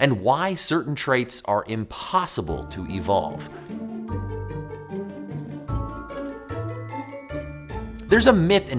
and why certain traits are impossible to evolve. There's a myth in